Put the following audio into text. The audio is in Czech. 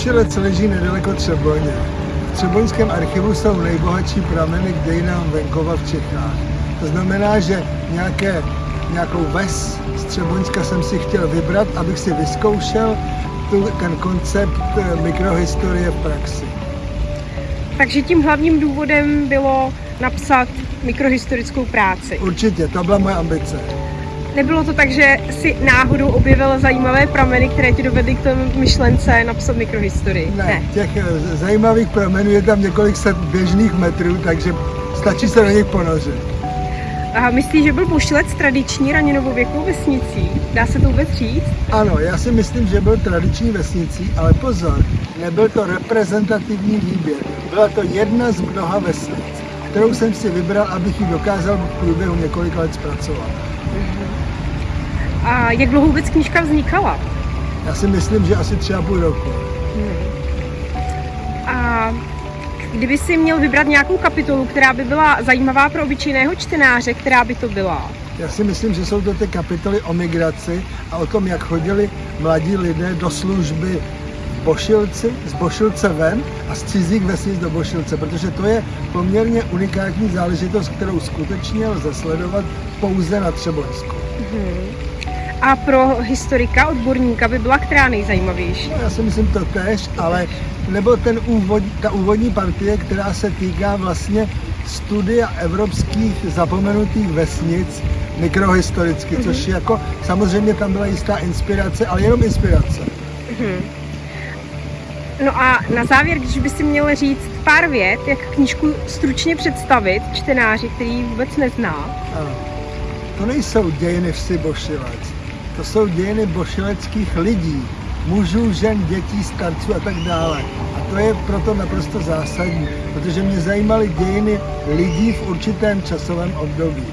Bošilec leží nedaleko Třeboně. V Třeboňském archivu jsou nejbohatší prameny k dějinám venkova v Čechách. To znamená, že nějaké, nějakou ves z Třeboňska jsem si chtěl vybrat, abych si vyzkoušel tu, ten koncept eh, mikrohistorie v praxi. Takže tím hlavním důvodem bylo napsat mikrohistorickou práci. Určitě, to byla moje ambice. Nebylo to tak, že si náhodou objevil zajímavé prameny, které ti dovedly k tomu myšlence napsat mikrohistorii? Ne, ne. těch eh, zajímavých pramenů je tam několik set běžných metrů, takže stačí se do nich ponořit. A myslíš, že byl Bošilec tradiční raninovověkou vesnicí? Dá se to vůbec říct? Ano, já si myslím, že byl tradiční vesnicí, ale pozor, nebyl to reprezentativní výběr. Byla to jedna z mnoha vesnic, kterou jsem si vybral, abych ji dokázal v průběhu několika let zpracovat. A jak dlouho vůbec knížka vznikala? Já si myslím, že asi tři a půl roku. A kdyby si měl vybrat nějakou kapitolu, která by byla zajímavá pro obyčejného čtenáře, která by to byla? Já si myslím, že jsou to ty kapitoly o migraci a o tom, jak chodili mladí lidé do služby Bošilci, z Bošilce ven a z cizích vesnic do Bošilce, protože to je poměrně unikátní záležitost, kterou skutečně lze sledovat pouze na Třeboňsku. A pro historika, odborníka by byla která nejzajímavější? Já si myslím to tež, ale nebo ten úvod, ta úvodní partie, která se týká vlastně studia evropských zapomenutých vesnic mikrohistoricky, mm-hmm. což jako samozřejmě tam byla jistá inspirace, ale jenom inspirace. Mm-hmm. No a na závěr, když by si měl říct pár vět, jak knížku stručně představit čtenáři, který ji vůbec nezná. Ano. To nejsou dějiny vsi Bošilec, to jsou dějiny bošileckých lidí, mužů, žen, dětí, starců a tak dále. A to je proto naprosto zásadní, protože mě zajímaly dějiny lidí v určitém časovém období.